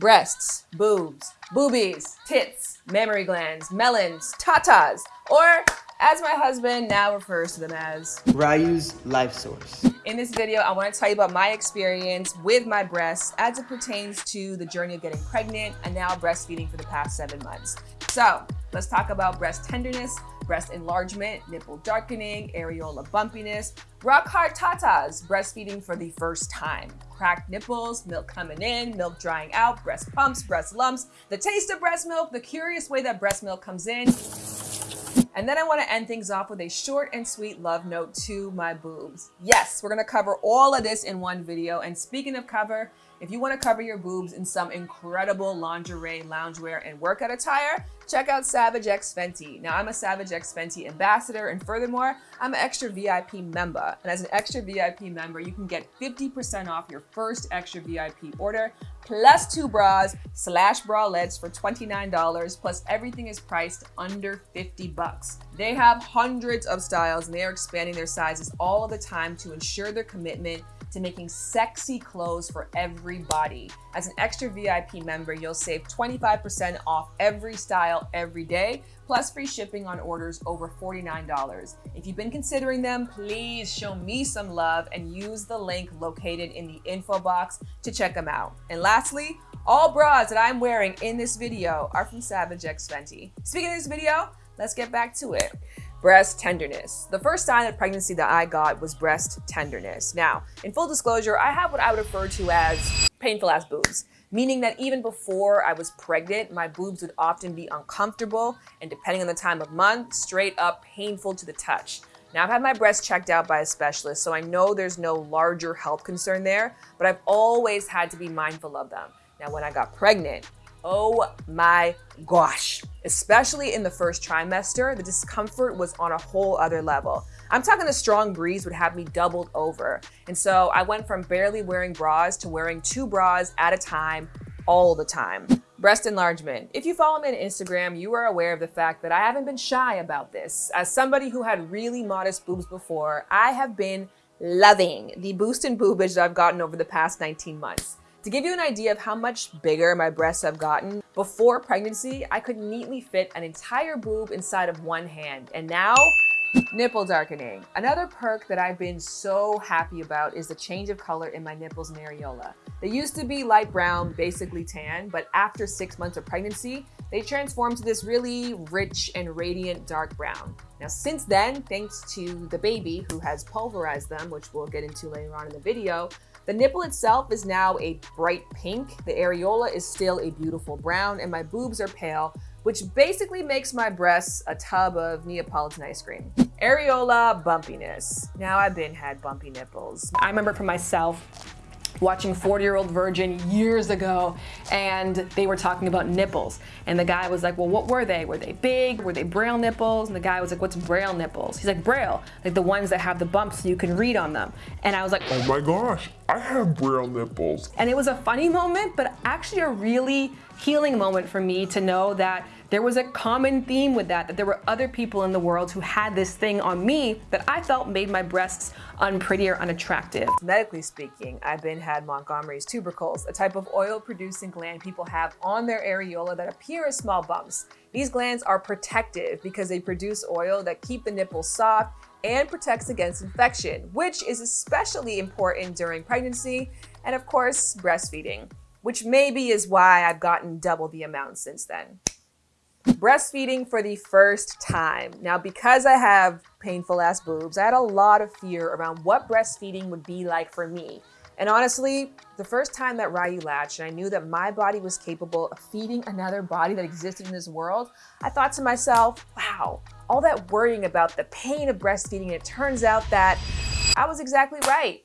breasts, boobs, boobies, tits, mammary glands, melons, tatas, or as my husband now refers to them as Ryu's Life Source. In this video, I want to tell you about my experience with my breasts as it pertains to the journey of getting pregnant and now breastfeeding for the past seven months. So let's talk about breast tenderness, breast enlargement, nipple darkening, areola bumpiness, rock hard tatas, breastfeeding for the first time, cracked nipples, milk coming in, milk drying out, breast pumps, breast lumps, the taste of breast milk, the curious way that breast milk comes in, and then I want to end things off with a short and sweet love note to my boobs. Yes, we're going to cover all of this in one video. And speaking of cover, if you want to cover your boobs in some incredible lingerie, loungewear, and workout attire, check out Savage X Fenty. Now, I'm a Savage X Fenty ambassador, and furthermore, I'm an extra VIP member. And as an extra VIP member, you can get 50% off your first extra VIP order, plus two bras slash bralettes for $29, plus everything is priced under 50 bucks. They have hundreds of styles, and they are expanding their sizes all the time to ensure their commitment to making sexy clothes for everybody. As an extra VIP member, you'll save 25% off every style every day, plus free shipping on orders over $49. If you've been considering them, please show me some love and use the link located in the info box to check them out. And lastly, all bras that I'm wearing in this video are from Savage X Fenty. Speaking of this video, let's get back to it breast tenderness. The first sign of pregnancy that I got was breast tenderness. Now, in full disclosure, I have what I would refer to as painful ass boobs, meaning that even before I was pregnant, my boobs would often be uncomfortable and depending on the time of month, straight up painful to the touch. Now, I've had my breasts checked out by a specialist, so I know there's no larger health concern there, but I've always had to be mindful of them. Now, when I got pregnant, Oh my gosh. Especially in the first trimester, the discomfort was on a whole other level. I'm talking a strong breeze would have me doubled over. And so I went from barely wearing bras to wearing two bras at a time all the time. Breast enlargement. If you follow me on Instagram, you are aware of the fact that I haven't been shy about this. As somebody who had really modest boobs before, I have been loving the boost in boobage that I've gotten over the past 19 months. To give you an idea of how much bigger my breasts have gotten, before pregnancy, I could neatly fit an entire boob inside of one hand. And now, nipple darkening. Another perk that I've been so happy about is the change of color in my nipples and areola. They used to be light brown, basically tan, but after six months of pregnancy, they transformed to this really rich and radiant dark brown. Now, since then, thanks to the baby who has pulverized them, which we'll get into later on in the video, the nipple itself is now a bright pink, the areola is still a beautiful brown, and my boobs are pale, which basically makes my breasts a tub of Neapolitan ice cream. Areola bumpiness. Now I've been had bumpy nipples. I remember for myself, watching 40 year old virgin years ago and they were talking about nipples. And the guy was like well what were they? Were they big? Were they braille nipples? And the guy was like what's braille nipples? He's like braille like the ones that have the bumps so you can read on them. And i was like oh my gosh i have braille nipples. And it was a funny moment but actually a really healing moment for me to know that there was a common theme with that, that there were other people in the world who had this thing on me that I felt made my breasts unpretty or unattractive. Medically speaking, I've been had Montgomery's tubercles, a type of oil-producing gland people have on their areola that appear as small bumps. These glands are protective because they produce oil that keep the nipples soft and protects against infection, which is especially important during pregnancy and of course breastfeeding, which maybe is why I've gotten double the amount since then breastfeeding for the first time. Now, because I have painful ass boobs, I had a lot of fear around what breastfeeding would be like for me. And honestly, the first time that Ryu latched and I knew that my body was capable of feeding another body that existed in this world, I thought to myself, wow, all that worrying about the pain of breastfeeding, it turns out that I was exactly right.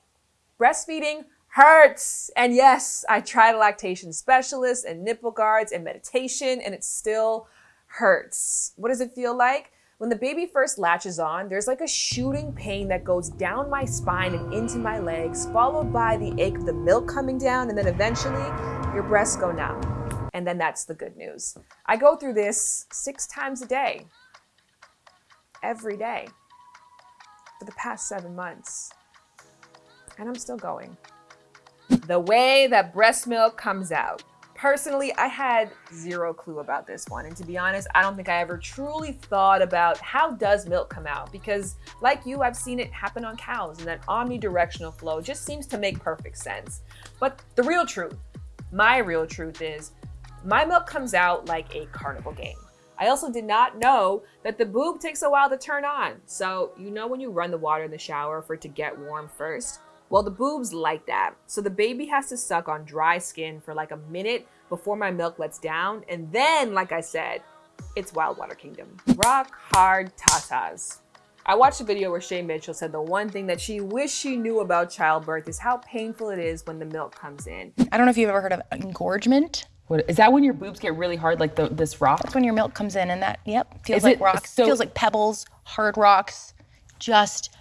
Breastfeeding hurts. And yes, I tried a lactation specialist and nipple guards and meditation and it still hurts. What does it feel like? When the baby first latches on, there's like a shooting pain that goes down my spine and into my legs, followed by the ache of the milk coming down, and then eventually your breasts go numb. And then that's the good news. I go through this six times a day, every day, for the past seven months. And I'm still going. The way that breast milk comes out. Personally, I had zero clue about this one. And to be honest, I don't think I ever truly thought about how does milk come out because like you, I've seen it happen on cows and that omnidirectional flow just seems to make perfect sense. But the real truth, my real truth is my milk comes out like a carnival game. I also did not know that the boob takes a while to turn on. So you know when you run the water in the shower for it to get warm first? Well, the boob's like that. So the baby has to suck on dry skin for like a minute before my milk lets down. And then, like I said, it's Wild Water Kingdom. Rock hard tatas. I watched a video where Shay Mitchell said the one thing that she wished she knew about childbirth is how painful it is when the milk comes in. I don't know if you've ever heard of engorgement. What, is that when your boobs get really hard, like the, this rock? That's when your milk comes in and that, yep, feels Is like it- rocks. so- feels like pebbles, hard rocks. Just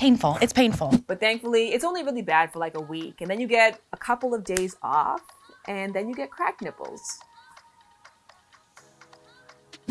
painful. It's painful. But thankfully, it's only really bad for like a week. And then you get a couple of days off, and then you get cracked nipples.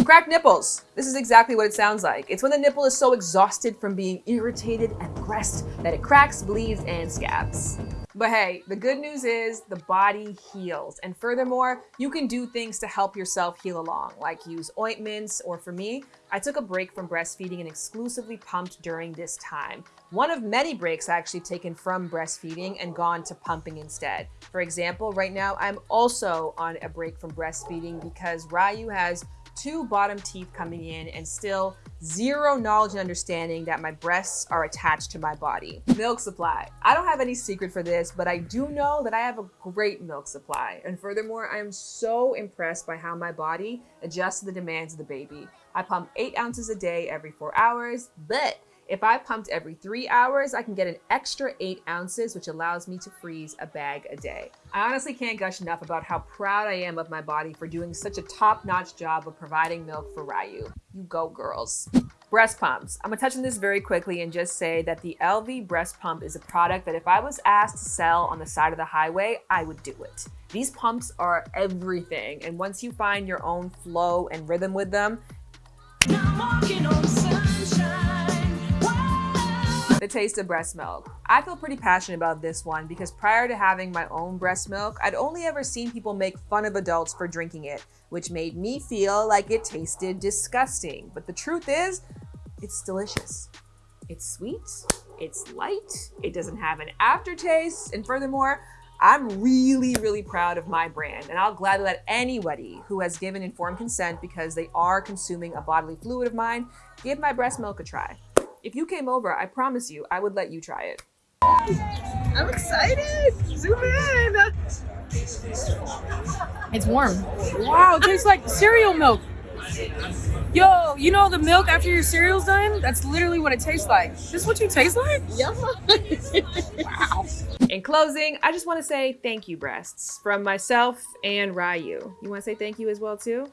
Cracked nipples. This is exactly what it sounds like. It's when the nipple is so exhausted from being irritated and pressed that it cracks, bleeds, and scabs. But hey, the good news is the body heals. And furthermore, you can do things to help yourself heal along, like use ointments, or for me, I took a break from breastfeeding and exclusively pumped during this time. One of many breaks I actually taken from breastfeeding and gone to pumping instead. For example, right now I'm also on a break from breastfeeding because Ryu has two bottom teeth coming in and still zero knowledge and understanding that my breasts are attached to my body. Milk supply. I don't have any secret for this, but I do know that I have a great milk supply. And furthermore, I am so impressed by how my body adjusts to the demands of the baby. I pump eight ounces a day every four hours, but if I pumped every three hours, I can get an extra eight ounces, which allows me to freeze a bag a day. I honestly can't gush enough about how proud I am of my body for doing such a top-notch job of providing milk for Ryu. You go, girls. Breast pumps. I'm gonna touch on this very quickly and just say that the Elvie breast pump is a product that if I was asked to sell on the side of the highway, I would do it. These pumps are everything, and once you find your own flow and rhythm with them, the taste of breast milk. I feel pretty passionate about this one because prior to having my own breast milk, I'd only ever seen people make fun of adults for drinking it, which made me feel like it tasted disgusting. But the truth is, it's delicious. It's sweet, it's light, it doesn't have an aftertaste, and furthermore, I'm really, really proud of my brand, and I'll gladly let anybody who has given informed consent because they are consuming a bodily fluid of mine give my breast milk a try. If you came over, I promise you, I would let you try it. I'm excited. Zoom in. It's warm. Wow, it tastes like cereal milk. Yo, you know the milk after your cereal's done? That's literally what it tastes like. This is what you taste like? Yeah. wow. In closing, I just want to say thank you, breasts, from myself and Ryu. You want to say thank you as well, too?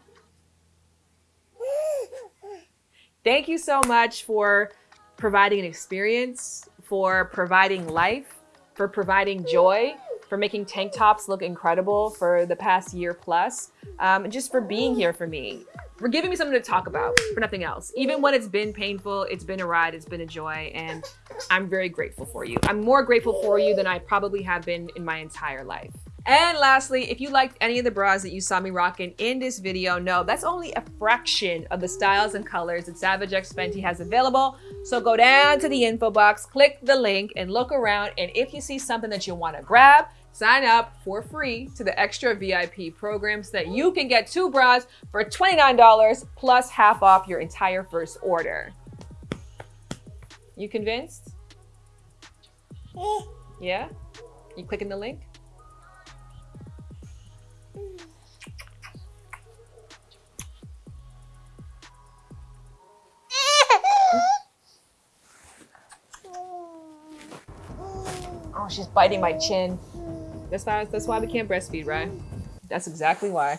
Thank you so much for providing an experience, for providing life, for providing joy, for making tank tops look incredible for the past year plus, um, and just for being here for me, for giving me something to talk about, for nothing else. Even when it's been painful, it's been a ride, it's been a joy, and I'm very grateful for you. I'm more grateful for you than I probably have been in my entire life. And lastly, if you liked any of the bras that you saw me rocking in this video, no, that's only a fraction of the styles and colors that Savage X Fenty has available. So go down to the info box, click the link and look around. And if you see something that you wanna grab, sign up for free to the extra VIP program so that you can get two bras for $29 plus half off your entire first order. You convinced? Eh. Yeah? You clicking the link? She's biting my chin. That's why, that's why we can't breastfeed, right? That's exactly why.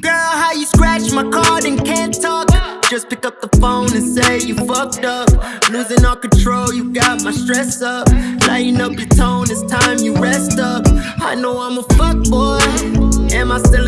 Girl, how you scratch my card and can't talk? Just pick up the phone and say you fucked up. Losing all control, you got my stress up. Lighten up your tone, it's time you rest up. I know I'm a fuck boy. Am I still a